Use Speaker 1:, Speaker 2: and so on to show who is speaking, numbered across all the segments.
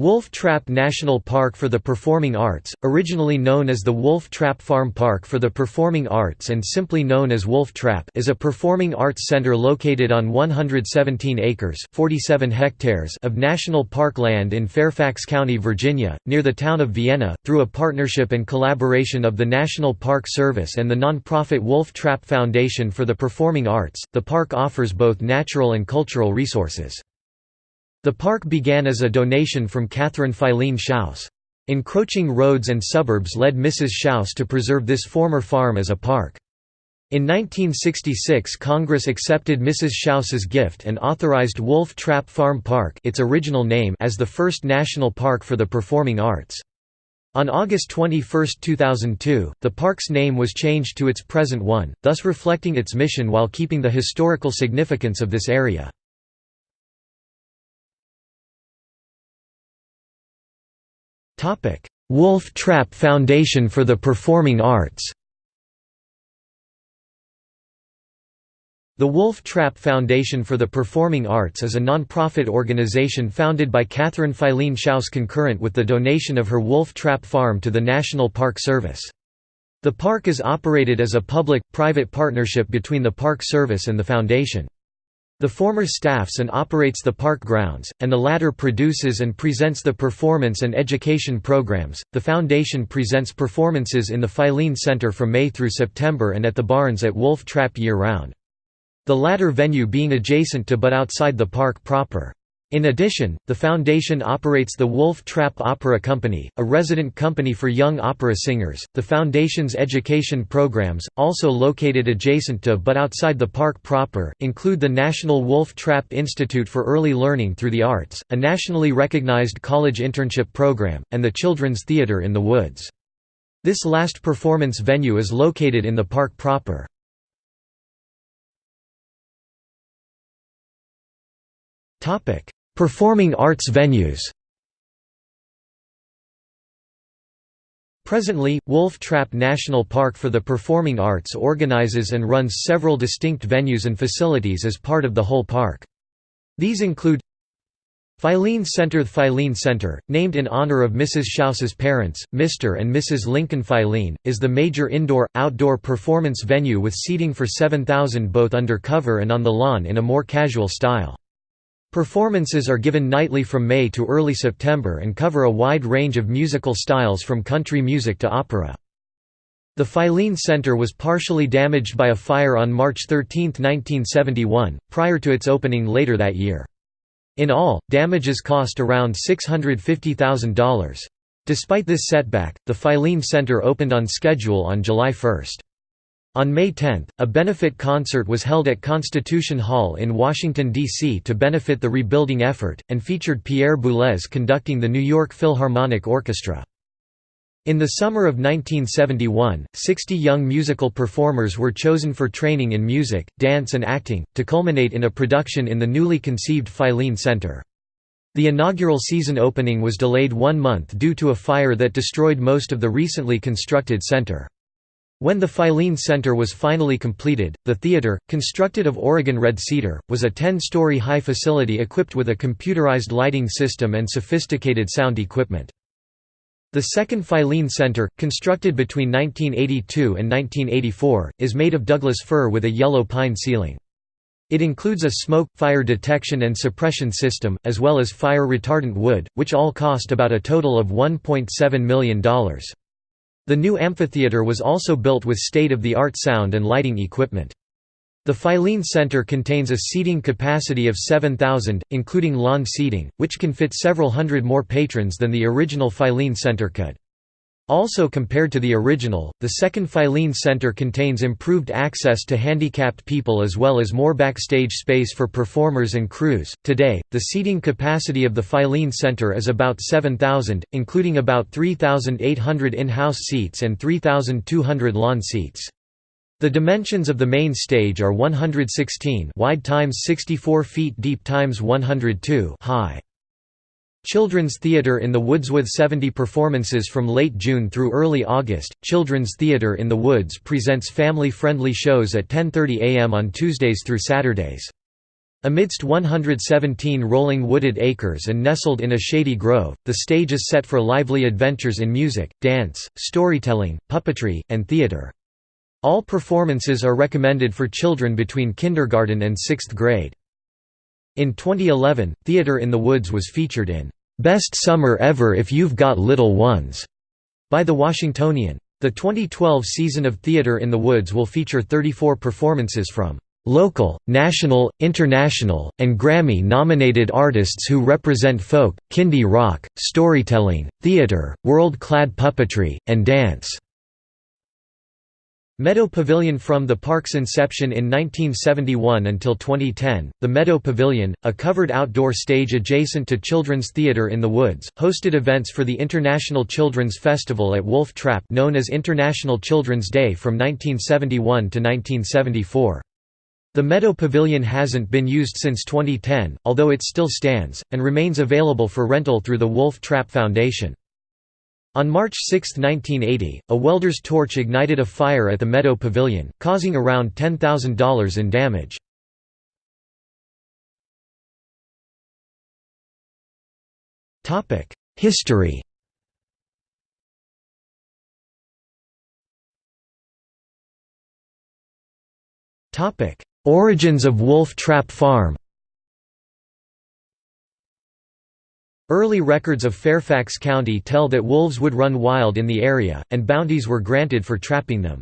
Speaker 1: Wolf Trap National Park for the Performing Arts, originally known as the Wolf Trap Farm Park for the Performing Arts and simply known as Wolf Trap is a performing arts center located on 117 acres 47 hectares of national park land in Fairfax County, Virginia, near the town of Vienna, through a partnership and collaboration of the National Park Service and the nonprofit Wolf Trap Foundation for the Performing Arts. The park offers both natural and cultural resources. The park began as a donation from Catherine Filene Shouse. Encroaching roads and suburbs led Mrs. Shouse to preserve this former farm as a park. In 1966 Congress accepted Mrs. Shouse's gift and authorized Wolf Trap Farm Park its original name as the first national park for the performing arts. On August 21, 2002, the park's name was changed to its present one, thus reflecting its mission while keeping the historical significance of this area. Wolf Trap Foundation for the Performing Arts The Wolf Trap Foundation for the Performing Arts is a non-profit organization founded by Catherine Filene Shouse concurrent with the donation of her Wolf Trap Farm to the National Park Service. The park is operated as a public-private partnership between the Park Service and the foundation. The former staffs and operates the park grounds, and the latter produces and presents the performance and education programs. The foundation presents performances in the Filene Center from May through September and at the Barns at Wolf Trap year round. The latter venue being adjacent to but outside the park proper. In addition, the foundation operates the Wolf Trap Opera Company, a resident company for young opera singers. The foundation's education programs, also located adjacent to but outside the park proper, include the National Wolf Trap Institute for Early Learning Through the Arts, a nationally recognized college internship program, and the Children's Theatre in the Woods. This last performance venue is located in the park proper. Topic Performing arts venues Presently, Wolf Trap National Park for the Performing Arts organizes and runs several distinct venues and facilities as part of the whole park. These include Filene Center The Filene Center, named in honor of Mrs. Shouse's parents, Mr. and Mrs. Lincoln Filene, is the major indoor-outdoor performance venue with seating for 7,000 both under cover and on the lawn in a more casual style. Performances are given nightly from May to early September and cover a wide range of musical styles from country music to opera. The Filene Center was partially damaged by a fire on March 13, 1971, prior to its opening later that year. In all, damages cost around $650,000. Despite this setback, the Filene Center opened on schedule on July 1. On May 10, a benefit concert was held at Constitution Hall in Washington, D.C. to benefit the rebuilding effort, and featured Pierre Boulez conducting the New York Philharmonic Orchestra. In the summer of 1971, 60 young musical performers were chosen for training in music, dance and acting, to culminate in a production in the newly conceived Filene Center. The inaugural season opening was delayed one month due to a fire that destroyed most of the recently constructed center. When the Filene Center was finally completed, the theater, constructed of Oregon red cedar, was a 10-story high facility equipped with a computerized lighting system and sophisticated sound equipment. The second Filene Center, constructed between 1982 and 1984, is made of Douglas fir with a yellow pine ceiling. It includes a smoke, fire detection and suppression system, as well as fire retardant wood, which all cost about a total of $1.7 million. The new amphitheater was also built with state-of-the-art sound and lighting equipment. The Filene Center contains a seating capacity of 7,000, including lawn seating, which can fit several hundred more patrons than the original Filene Center could. Also compared to the original, the second Filene Center contains improved access to handicapped people as well as more backstage space for performers and crews. Today, the seating capacity of the Filene Center is about 7,000, including about 3,800 in-house seats and 3,200 lawn seats. The dimensions of the main stage are 116 wide times 64 feet deep times 102 high. Children's Theatre in the Woods with 70 performances from late June through early August. Children's Theatre in the Woods presents family-friendly shows at 10:30 a.m. on Tuesdays through Saturdays. Amidst 117 rolling wooded acres and nestled in a shady grove, the stage is set for lively adventures in music, dance, storytelling, puppetry, and theater. All performances are recommended for children between kindergarten and sixth grade. In 2011, Theater in the Woods was featured in "'Best Summer Ever If You've Got Little Ones' by The Washingtonian. The 2012 season of Theater in the Woods will feature 34 performances from local, national, international, and Grammy-nominated artists who represent folk, kindie rock, storytelling, theater, world-clad puppetry, and dance. Meadow Pavilion From the park's inception in 1971 until 2010, the Meadow Pavilion, a covered outdoor stage adjacent to Children's Theatre in the Woods, hosted events for the International Children's Festival at Wolf Trap known as International Children's Day from 1971 to 1974. The Meadow Pavilion hasn't been used since 2010, although it still stands, and remains available for rental through the Wolf Trap Foundation. On March 6, 1980, a welder's torch ignited a fire at the Meadow Pavilion, causing around $10,000 in damage. History Origins of Wolf Trap Farm Early records of Fairfax County tell that wolves would run wild in the area, and bounties were granted for trapping them.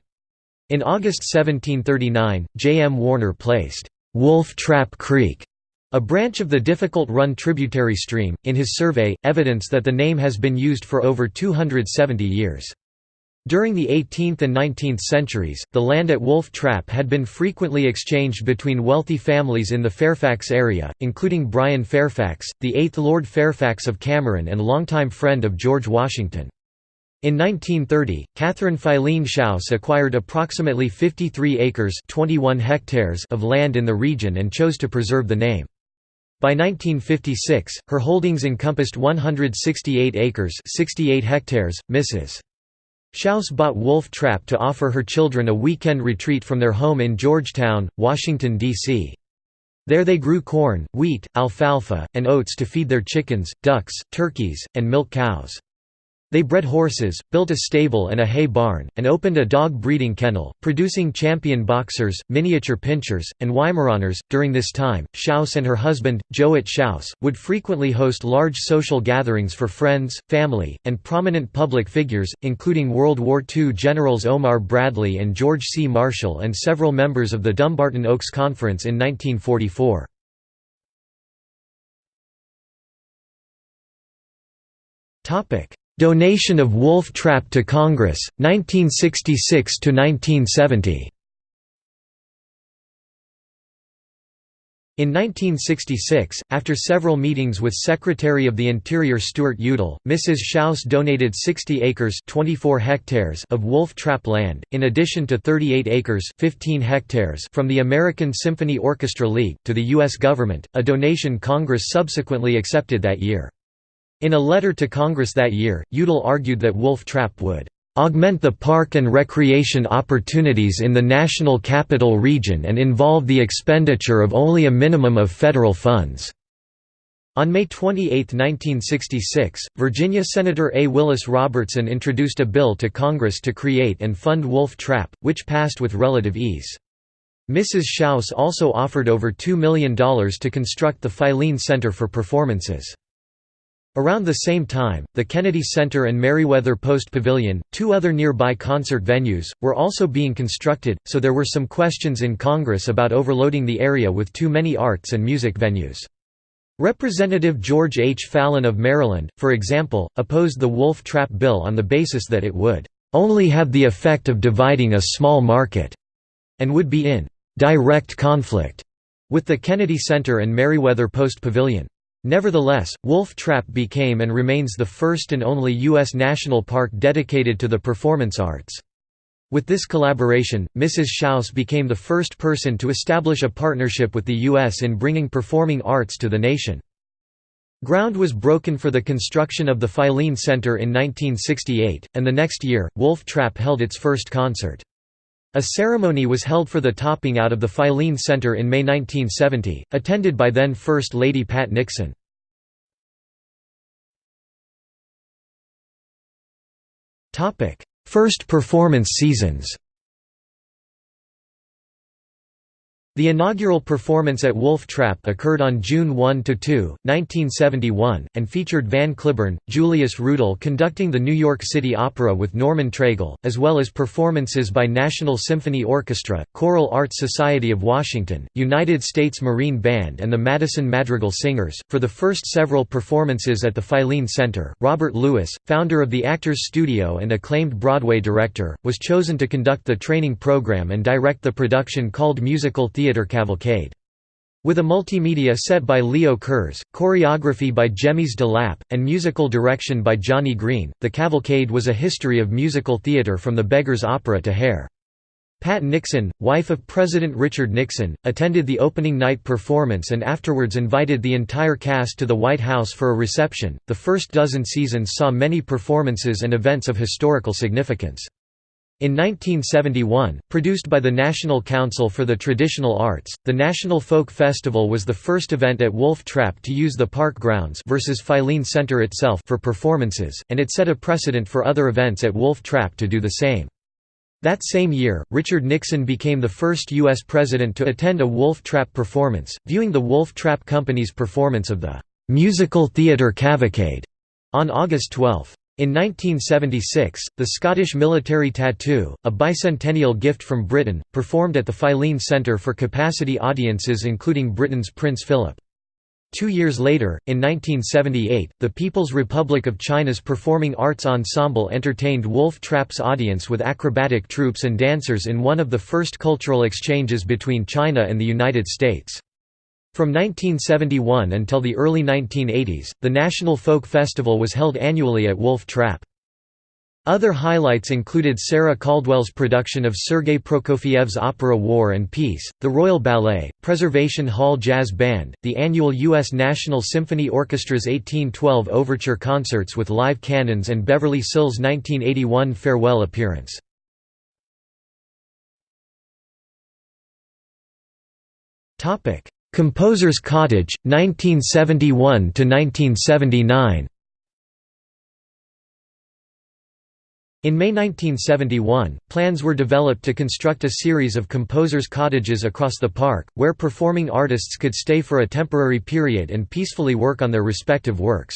Speaker 1: In August 1739, J. M. Warner placed, "'Wolf Trap Creek' a branch of the Difficult Run tributary stream, in his survey, evidence that the name has been used for over 270 years. During the 18th and 19th centuries, the land at Wolf Trap had been frequently exchanged between wealthy families in the Fairfax area, including Brian Fairfax, the eighth Lord Fairfax of Cameron and longtime friend of George Washington. In 1930, Catherine Filene Shouse acquired approximately 53 acres 21 hectares of land in the region and chose to preserve the name. By 1956, her holdings encompassed 168 acres 68 hectares. Mrs. Shouse bought Wolf Trap to offer her children a weekend retreat from their home in Georgetown, Washington, D.C. There they grew corn, wheat, alfalfa, and oats to feed their chickens, ducks, turkeys, and milk cows. They bred horses, built a stable and a hay barn, and opened a dog breeding kennel, producing champion boxers, miniature pinschers, and Weimaraners. During this time, Shouse and her husband, Jouett Shouse, would frequently host large social gatherings for friends, family, and prominent public figures, including World War II generals Omar Bradley and George C. Marshall and several members of the Dumbarton Oaks Conference in 1944. Topic: Donation of Wolf Trap to Congress, 1966 to 1970. In 1966, after several meetings with Secretary of the Interior Stuart Udall, Mrs. Shouse donated 60 acres 24 hectares of wolf trap land, in addition to 38 acres 15 hectares from the American Symphony Orchestra League, to the U.S. government, a donation Congress subsequently accepted that year. In a letter to Congress that year, Udall argued that Wolf Trap would augment the park and recreation opportunities in the National Capital Region and involve the expenditure of only a minimum of federal funds." On May 28, 1966, Virginia Senator A. Willis Robertson introduced a bill to Congress to create and fund Wolf Trap, which passed with relative ease. Mrs. Shouse also offered over $2 million to construct the Filene Center for Performances. Around the same time, the Kennedy Center and Merriweather Post Pavilion, two other nearby concert venues, were also being constructed, so there were some questions in Congress about overloading the area with too many arts and music venues. Representative George H. Fallon of Maryland, for example, opposed the Wolf Trap bill on the basis that it would only have the effect of dividing a small market, and would be in direct conflict with the Kennedy Center and Merriweather Post Pavilion. Nevertheless, Wolf Trap became and remains the first and only U.S. national park dedicated to the performance arts. With this collaboration, Mrs. Shouse became the first person to establish a partnership with the U.S. in bringing performing arts to the nation. Ground was broken for the construction of the Filene Center in 1968, and the next year, Wolf Trap held its first concert. A ceremony was held for the topping out of the Filene Center in May 1970, attended by then First Lady Pat Nixon. First performance seasons The inaugural performance at Wolf Trap occurred on June 1–2, 1971, and featured Van Cliburn, Julius Rudel conducting the New York City Opera with Norman Treigle, as well as performances by National Symphony Orchestra, Choral Arts Society of Washington, United States Marine Band and the Madison Madrigal Singers. For the first several performances at the Filene Center, Robert Lewis, founder of the Actors Studio and acclaimed Broadway director, was chosen to conduct the training program and direct the production called Musical Theater Theatre Cavalcade. With a multimedia set by Leo Kerz, choreography by Jemies de Lapp, and musical direction by Johnny Green, the cavalcade was a history of musical theatre from the Beggar's Opera to Hair. Pat Nixon, wife of President Richard Nixon, attended the opening night performance and afterwards invited the entire cast to the White House for a reception. The first dozen seasons saw many performances and events of historical significance. In 1971, produced by the National Council for the Traditional Arts, the National Folk Festival was the first event at Wolf Trap to use the park grounds versus Filene Center itself for performances, and it set a precedent for other events at Wolf Trap to do the same. That same year, Richard Nixon became the first U.S. president to attend a Wolf Trap performance, viewing the Wolf Trap Company's performance of the "'Musical Theatre Cavalcade' on August 12. In 1976, the Scottish military tattoo, a bicentennial gift from Britain, performed at the Filene Centre for capacity audiences including Britain's Prince Philip. Two years later, in 1978, the People's Republic of China's Performing Arts Ensemble entertained Wolf Trap's audience with acrobatic troupes and dancers in one of the first cultural exchanges between China and the United States. From 1971 until the early 1980s, the National Folk Festival was held annually at Wolf Trap. Other highlights included Sarah Caldwell's production of Sergei Prokofiev's opera War and Peace, the Royal Ballet, Preservation Hall Jazz Band, the annual U.S. National Symphony Orchestra's 1812 Overture concerts with live cannons and Beverly Sills' 1981 farewell appearance. Composer's Cottage, 1971–1979 In May 1971, plans were developed to construct a series of composers' cottages across the park, where performing artists could stay for a temporary period and peacefully work on their respective works.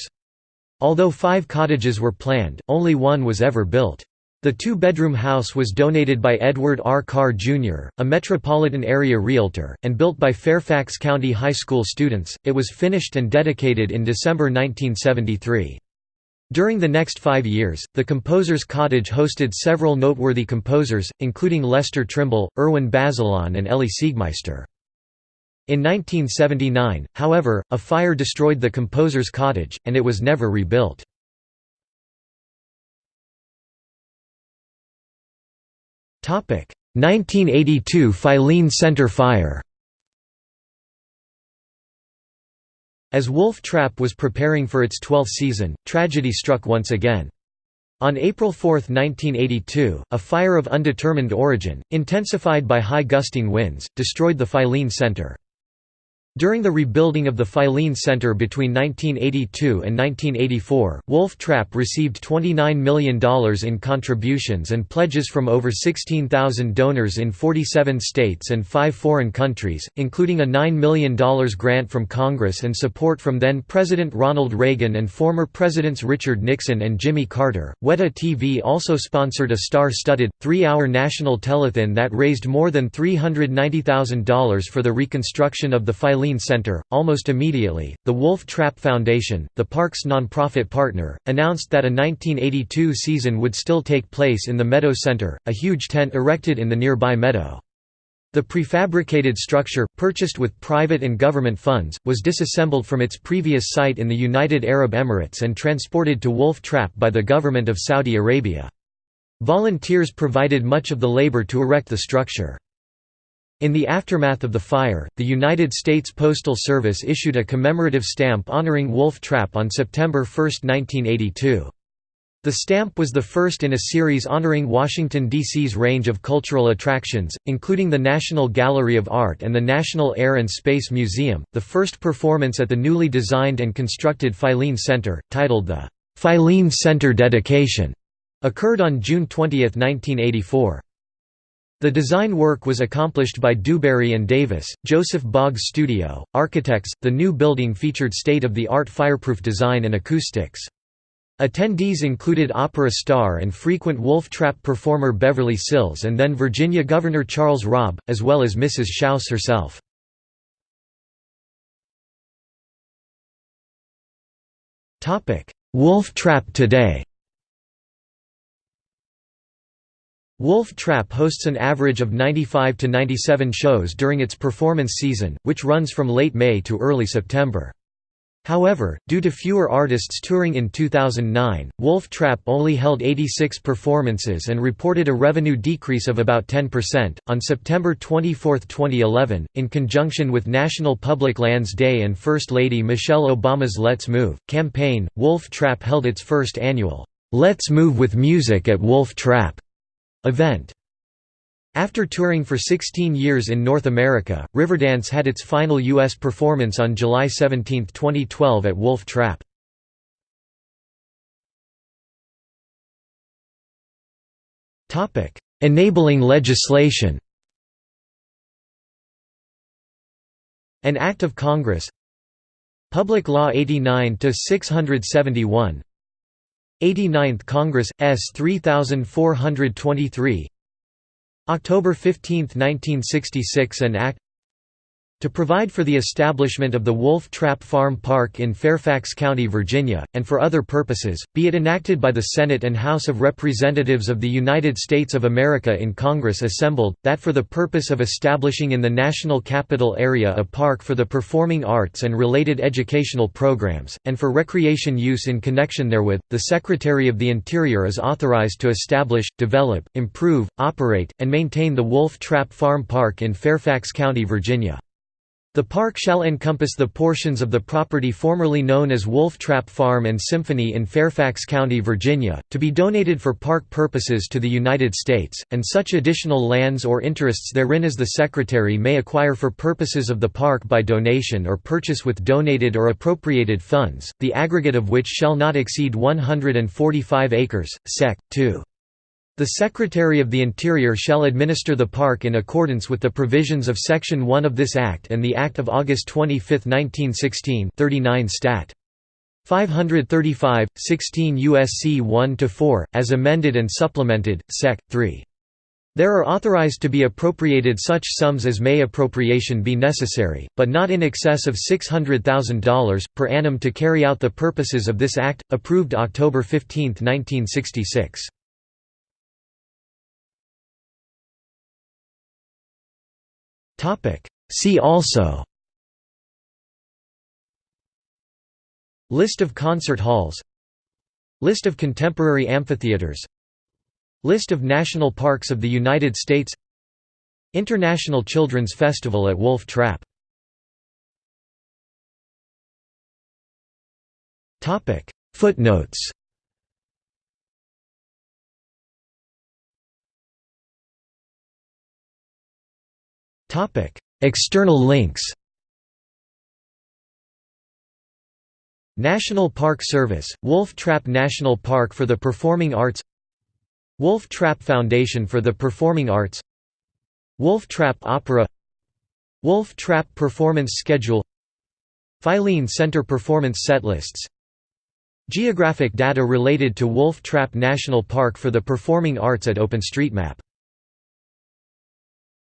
Speaker 1: Although five cottages were planned, only one was ever built. The two-bedroom house was donated by Edward R. Carr, Jr., a metropolitan area realtor, and built by Fairfax County High School students. It was finished and dedicated in December 1973. During the next five years, the Composer's Cottage hosted several noteworthy composers, including Lester Trimble, Irwin Bazelon and Elie Siegmeister. In 1979, however, a fire destroyed the Composer's Cottage, and it was never rebuilt. 1982 Filene Center fire As Wolf Trap was preparing for its 12th season, tragedy struck once again. On April 4, 1982, a fire of undetermined origin, intensified by high gusting winds, destroyed the Filene Center. During the rebuilding of the Filene Center between 1982 and 1984, Wolf Trap received $29 million in contributions and pledges from over 16,000 donors in 47 states and five foreign countries, including a $9 million grant from Congress and support from then-President Ronald Reagan and former Presidents Richard Nixon and Jimmy Carter. Weta TV also sponsored a star-studded, three-hour national telethon that raised more than $390,000 for the reconstruction of the Filene Center. Almost immediately, the Wolf Trap Foundation, the park's nonprofit partner, announced that a 1982 season would still take place in the Meadow Center, a huge tent erected in the nearby meadow. The prefabricated structure, purchased with private and government funds, was disassembled from its previous site in the United Arab Emirates and transported to Wolf Trap by the government of Saudi Arabia. Volunteers provided much of the labor to erect the structure. In the aftermath of the fire, the United States Postal Service issued a commemorative stamp honoring Wolf Trap on September 1, 1982. The stamp was the first in a series honoring Washington, D.C.'s range of cultural attractions, including the National Gallery of Art and the National Air and Space Museum. The first performance at the newly designed and constructed Filene Center, titled the Filene Center Dedication, occurred on June 20, 1984. The design work was accomplished by Dewberry and Davis, Joseph Boggs Studio, architects. The new building featured state of the art fireproof design and acoustics. Attendees included opera star and frequent Wolf Trap performer Beverly Sills and then Virginia Governor Charles Robb, as well as Mrs. Shouse herself. Wolf Trap today Wolf Trap hosts an average of 95 to 97 shows during its performance season, which runs from late May to early September. However, due to fewer artists touring in 2009, Wolf Trap only held 86 performances and reported a revenue decrease of about 10%. On September 24, 2011, in conjunction with National Public Lands Day and First Lady Michelle Obama's Let's Move campaign, Wolf Trap held its first annual Let's Move with Music at Wolf Trap event. After touring for 16 years in North America, Riverdance had its final U.S. performance on July 17, 2012 at Wolf Trap. Enabling legislation An Act of Congress Public Law 89-671 89th Congress, S. 3423 October 15, 1966 an act to provide for the establishment of the Wolf Trap Farm Park in Fairfax County, Virginia, and for other purposes, be it enacted by the Senate and House of Representatives of the United States of America in Congress assembled, that for the purpose of establishing in the National Capital Area a park for the performing arts and related educational programs, and for recreation use in connection therewith, the Secretary of the Interior is authorized to establish, develop, improve, operate, and maintain the Wolf Trap Farm Park in Fairfax County, Virginia. The park shall encompass the portions of the property formerly known as Wolf Trap Farm and Symphony in Fairfax County, Virginia, to be donated for park purposes to the United States, and such additional lands or interests therein as the Secretary may acquire for purposes of the park by donation or purchase with donated or appropriated funds, the aggregate of which shall not exceed 145 acres, sec. 2. The Secretary of the Interior shall administer the park in accordance with the provisions of Section 1 of this Act and the Act of August 25, 1916 39 Stat. 535, 16 U.S.C. 1–4, as amended and supplemented, Sec. 3. There are authorized to be appropriated such sums as may appropriation be necessary, but not in excess of $600,000, per annum to carry out the purposes of this Act, approved October 15, 1966. See also. List of concert halls. List of contemporary amphitheaters. List of national parks of the United States. International Children's Festival at Wolf Trap. Footnotes External links National Park Service, Wolf Trap National Park for the Performing Arts Wolf Trap Foundation for the Performing Arts Wolf Trap Opera Wolf Trap Performance Schedule Filene Center Performance Setlists Geographic data related to Wolf Trap National Park for the Performing Arts at OpenStreetMap